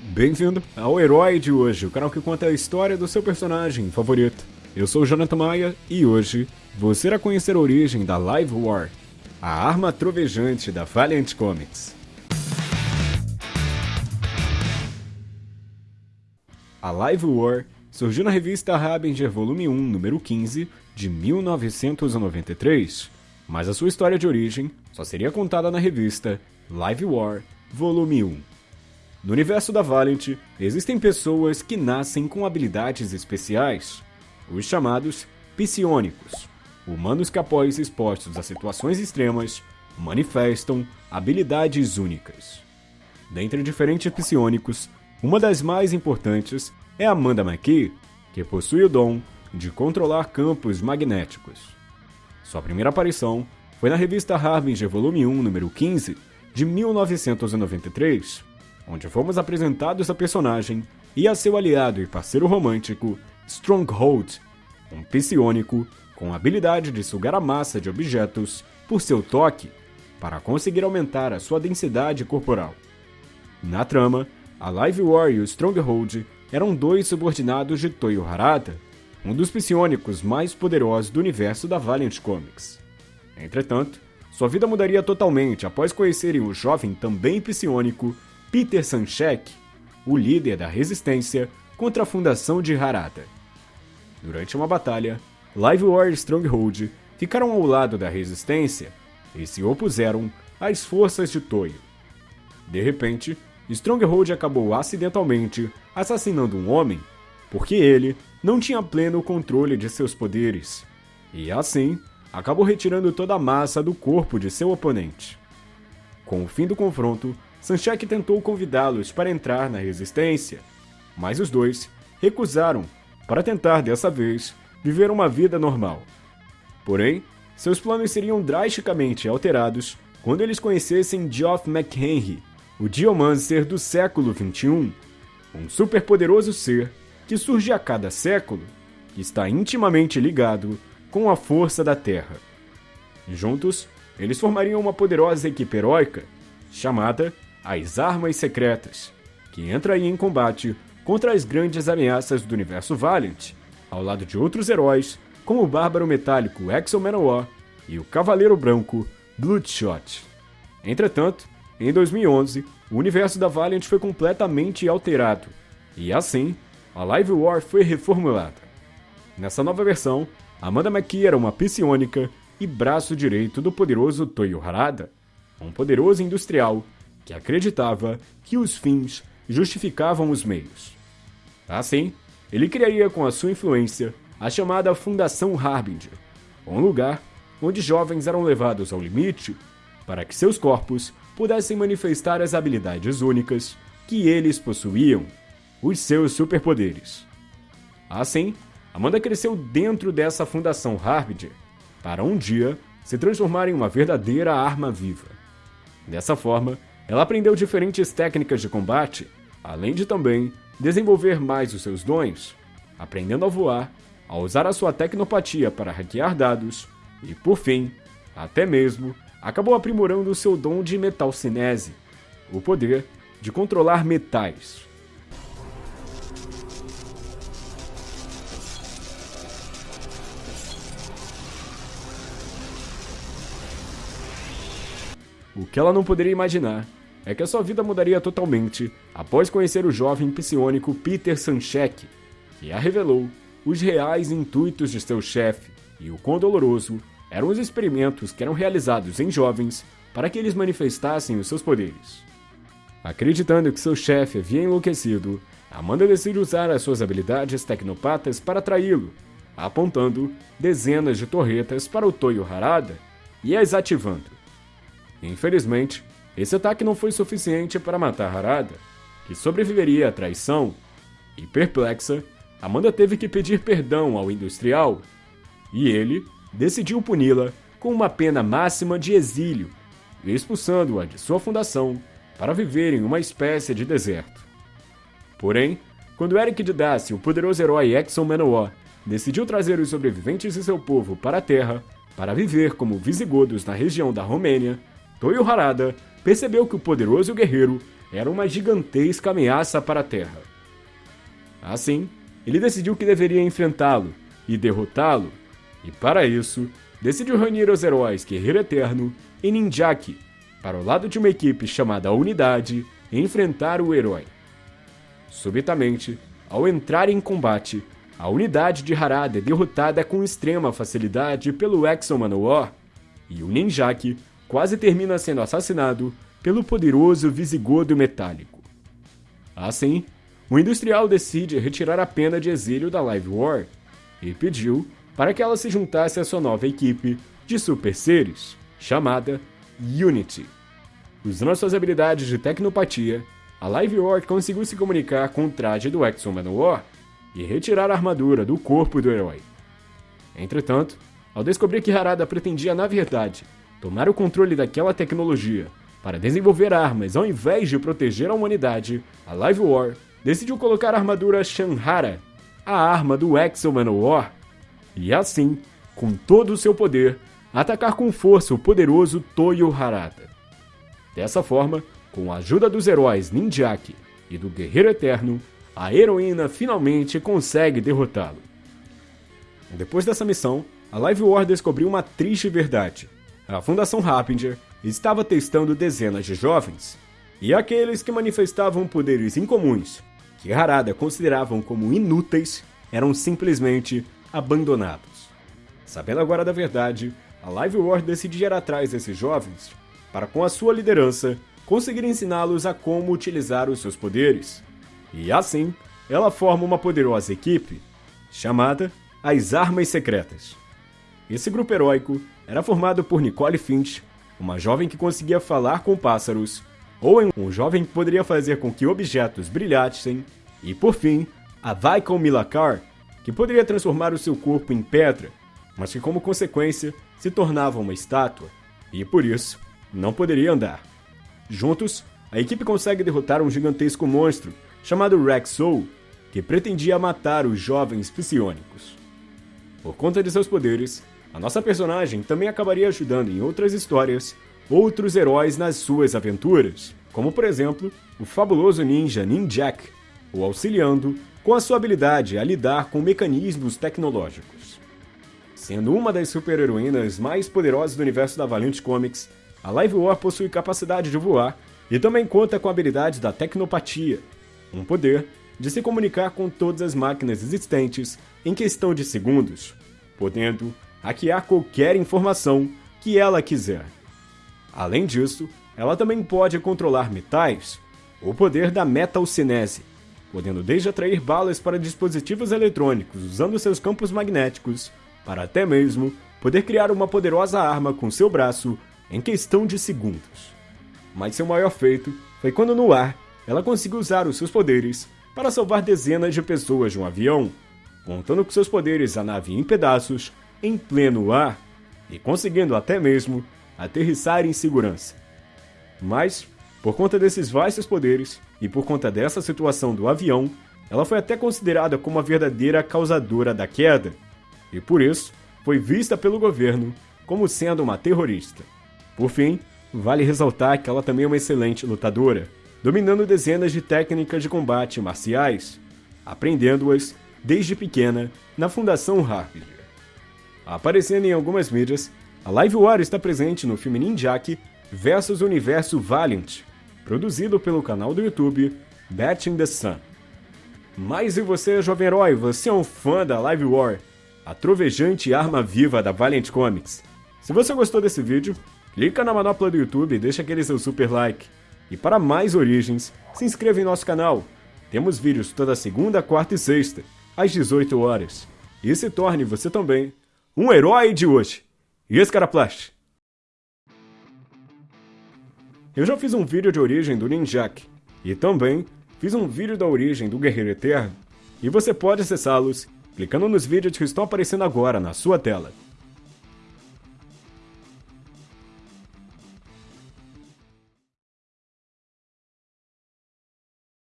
Bem-vindo ao Herói de hoje, o canal que conta a história do seu personagem favorito. Eu sou o Jonathan Maia e hoje você irá conhecer a origem da Live War, a arma trovejante da Valiant Comics. A Live War surgiu na revista Harbinger Volume 1, número 15, de 1993, mas a sua história de origem só seria contada na revista Live War Volume 1. No universo da Valiant, existem pessoas que nascem com habilidades especiais, os chamados psionicos, humanos que após expostos a situações extremas, manifestam habilidades únicas. Dentre diferentes psionicos, uma das mais importantes é Amanda McKee, que possui o dom de controlar campos magnéticos. Sua primeira aparição foi na revista Harbinger Volume 1, número 15, de 1993, onde fomos apresentados a personagem e a seu aliado e parceiro romântico, Stronghold, um psionico com a habilidade de sugar a massa de objetos por seu toque para conseguir aumentar a sua densidade corporal. Na trama, a Live War e o Stronghold eram dois subordinados de Toyo Harada, um dos psionicos mais poderosos do universo da Valiant Comics. Entretanto, sua vida mudaria totalmente após conhecerem o jovem também psionico Peter Sanchek, o líder da resistência contra a fundação de Harada. Durante uma batalha, Live e Stronghold ficaram ao lado da resistência e se opuseram às forças de Toyo. De repente, Stronghold acabou acidentalmente assassinando um homem porque ele não tinha pleno controle de seus poderes, e assim acabou retirando toda a massa do corpo de seu oponente. Com o fim do confronto, Sanchek tentou convidá-los para entrar na resistência, mas os dois recusaram para tentar dessa vez viver uma vida normal. Porém, seus planos seriam drasticamente alterados quando eles conhecessem Geoff McHenry, o Geomancer do século XXI, um superpoderoso ser que surge a cada século, que está intimamente ligado com a força da Terra. Juntos, eles formariam uma poderosa equipe heróica chamada as Armas Secretas, que entra aí em combate contra as grandes ameaças do universo Valiant, ao lado de outros heróis como o Bárbaro Metálico Exo Manowar e o Cavaleiro Branco Bloodshot. Entretanto, em 2011, o universo da Valiant foi completamente alterado, e assim, a Live War foi reformulada. Nessa nova versão, Amanda McKee era uma psionica e braço direito do poderoso Toyo Harada, um poderoso industrial que acreditava que os fins justificavam os meios. Assim, ele criaria com a sua influência a chamada Fundação Harbinger, um lugar onde jovens eram levados ao limite para que seus corpos pudessem manifestar as habilidades únicas que eles possuíam, os seus superpoderes. Assim, Amanda cresceu dentro dessa fundação Harbinger para um dia se transformar em uma verdadeira arma viva. Dessa forma, ela aprendeu diferentes técnicas de combate, além de também desenvolver mais os seus dons, aprendendo a voar, a usar a sua tecnopatia para hackear dados e, por fim, até mesmo, acabou aprimorando o seu dom de metalcinese, o poder de controlar metais. O que ela não poderia imaginar é que a sua vida mudaria totalmente após conhecer o jovem psionico Peter Sanchek, que a revelou os reais intuitos de seu chefe e o quão doloroso eram os experimentos que eram realizados em jovens para que eles manifestassem os seus poderes. Acreditando que seu chefe havia enlouquecido, Amanda decide usar as suas habilidades tecnopatas para atraí-lo, apontando dezenas de torretas para o Toyo Harada e as ativando. Infelizmente, esse ataque não foi suficiente para matar Harada, que sobreviveria à traição, e perplexa, Amanda teve que pedir perdão ao industrial, e ele decidiu puni-la com uma pena máxima de exílio, expulsando-a de sua fundação para viver em uma espécie de deserto. Porém, quando Eric de Daci, o poderoso herói Exxon Manowar, decidiu trazer os sobreviventes de seu povo para a Terra para viver como visigodos na região da Romênia, Toyo Harada percebeu que o poderoso guerreiro era uma gigantesca ameaça para a Terra. Assim, ele decidiu que deveria enfrentá-lo e derrotá-lo, e para isso, decidiu reunir os heróis Guerreiro Eterno e Ninjaki para o lado de uma equipe chamada Unidade enfrentar o herói. Subitamente, ao entrar em combate, a unidade de Harada é derrotada com extrema facilidade pelo Exo Manowar, e o Ninjaki quase termina sendo assassinado pelo poderoso Visigodo Metálico. Assim, o industrial decide retirar a pena de exílio da Live War e pediu para que ela se juntasse à sua nova equipe de super seres, chamada Unity. Usando suas habilidades de tecnopatia, a Live War conseguiu se comunicar com o traje do Exo Manowar e retirar a armadura do corpo do herói. Entretanto, ao descobrir que Harada pretendia, na verdade, tomar o controle daquela tecnologia para desenvolver armas ao invés de proteger a humanidade, a Live War decidiu colocar a armadura Shanhara, a arma do Exo Manowar, e assim, com todo o seu poder, atacar com força o poderoso Toyo Harada. Dessa forma, com a ajuda dos heróis Ninjaki e do Guerreiro Eterno, a heroína finalmente consegue derrotá-lo. Depois dessa missão, a Live War descobriu uma triste verdade. A Fundação Rapinger estava testando dezenas de jovens, e aqueles que manifestavam poderes incomuns, que Harada consideravam como inúteis, eram simplesmente abandonados. Sabendo agora da verdade, a Live War decidiu ir atrás desses jovens para, com a sua liderança, conseguir ensiná-los a como utilizar os seus poderes. E assim, ela forma uma poderosa equipe chamada as Armas Secretas. Esse grupo heróico era formado por Nicole Finch, uma jovem que conseguia falar com pássaros, Owen, um jovem que poderia fazer com que objetos brilhassem, e por fim, a Vaikon Milakar, que poderia transformar o seu corpo em pedra, mas que como consequência se tornava uma estátua, e por isso não poderia andar. Juntos, a equipe consegue derrotar um gigantesco monstro chamado Rex Soul, que pretendia matar os jovens psionicos. Por conta de seus poderes, a nossa personagem também acabaria ajudando em outras histórias outros heróis nas suas aventuras, como por exemplo o fabuloso ninja Ninjak, o auxiliando com a sua habilidade a lidar com mecanismos tecnológicos. Sendo uma das super-heroínas mais poderosas do universo da Valiant Comics, a Live War possui capacidade de voar e também conta com a habilidade da Tecnopatia, um poder de se comunicar com todas as máquinas existentes em questão de segundos, podendo hackear qualquer informação que ela quiser. Além disso, ela também pode controlar metais, o poder da metalcinese, podendo desde atrair balas para dispositivos eletrônicos usando seus campos magnéticos, para até mesmo poder criar uma poderosa arma com seu braço em questão de segundos. Mas seu maior feito foi quando no ar ela conseguiu usar os seus poderes para salvar dezenas de pessoas de um avião, contando com seus poderes a nave em pedaços em pleno ar e conseguindo até mesmo aterrissar em segurança. Mas, por conta desses vastos poderes e por conta dessa situação do avião, ela foi até considerada como a verdadeira causadora da queda, e por isso foi vista pelo governo como sendo uma terrorista. Por fim, vale ressaltar que ela também é uma excelente lutadora, dominando dezenas de técnicas de combate marciais, aprendendo-as desde pequena na Fundação Harpinger. Aparecendo em algumas mídias, a Live War está presente no filme Ninjaki vs Universo Valiant, produzido pelo canal do YouTube Batting the Sun. Mas e você, jovem herói, você é um fã da Live War, a trovejante arma viva da Valiant Comics? Se você gostou desse vídeo, clica na manopla do YouTube e deixa aquele seu super like. E para mais origens, se inscreva em nosso canal. Temos vídeos toda segunda, quarta e sexta, às 18 horas. E se torne você também um herói de hoje. E esse Caraplast? Eu já fiz um vídeo de origem do Ninjak, e também fiz um vídeo da origem do Guerreiro Eterno, e você pode acessá-los clicando nos vídeos que estão aparecendo agora na sua tela.